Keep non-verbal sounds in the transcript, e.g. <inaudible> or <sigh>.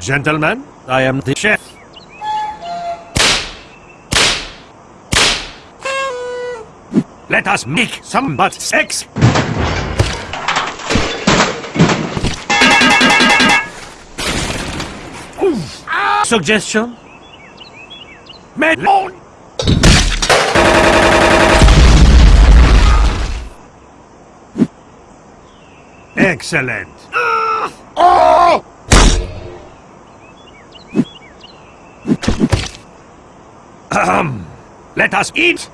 Gentlemen, I am the chef. Let us make some but sex. Oof. Suggestion? Melon! Excellent. Oh! <clears throat> Let us eat.